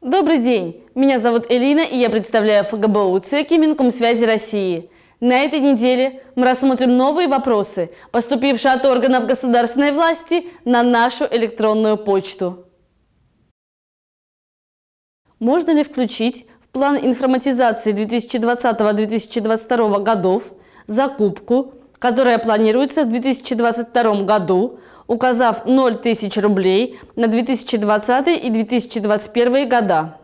Добрый день! Меня зовут Элина, и я представляю ФГБУ ЦЕКИ Минкомсвязи России. На этой неделе мы рассмотрим новые вопросы, поступившие от органов государственной власти на нашу электронную почту. Можно ли включить в план информатизации 2020-2022 годов закупку, которая планируется в 2022 году указав 0 тысяч рублей на 2020 и 2021 года.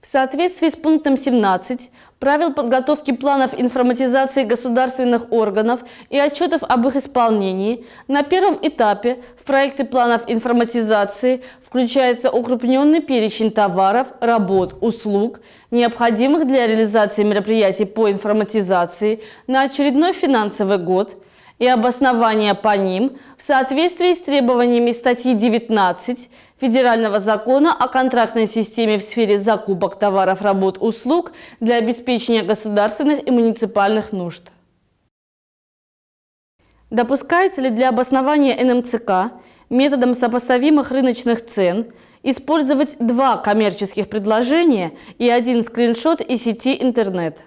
В соответствии с пунктом 17 правил подготовки планов информатизации государственных органов и отчетов об их исполнении, на первом этапе в проекты планов информатизации включается укрупненный перечень товаров, работ, услуг, необходимых для реализации мероприятий по информатизации на очередной финансовый год – и обоснования по ним в соответствии с требованиями статьи 19 Федерального закона о контрактной системе в сфере закупок товаров, работ, услуг для обеспечения государственных и муниципальных нужд. Допускается ли для обоснования НМЦК методом сопоставимых рыночных цен использовать два коммерческих предложения и один скриншот из сети интернет?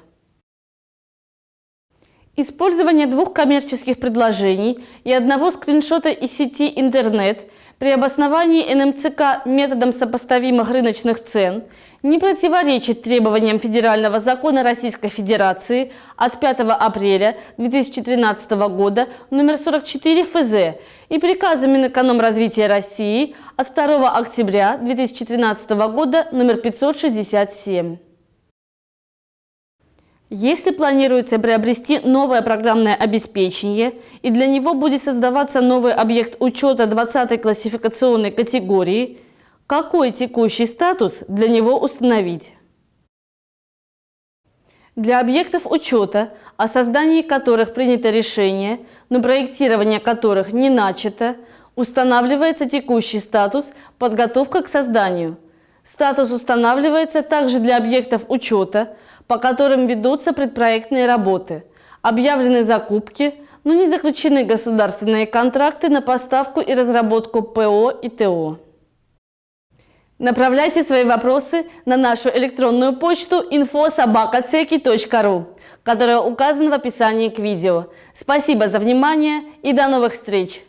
Использование двух коммерческих предложений и одного скриншота из сети интернет при обосновании НМЦК методом сопоставимых рыночных цен не противоречит требованиям Федерального закона Российской Федерации от 5 апреля 2013 года номер 44 ФЗ и приказу Минэкономразвития России от 2 октября 2013 года номер 567. Если планируется приобрести новое программное обеспечение и для него будет создаваться новый объект учета 20 классификационной категории, какой текущий статус для него установить? Для объектов учета, о создании которых принято решение, но проектирование которых не начато, устанавливается текущий статус «Подготовка к созданию». Статус устанавливается также для объектов учета, по которым ведутся предпроектные работы, объявлены закупки, но не заключены государственные контракты на поставку и разработку ПО и ТО. Направляйте свои вопросы на нашу электронную почту info.sobakaceki.ru, которая указана в описании к видео. Спасибо за внимание и до новых встреч!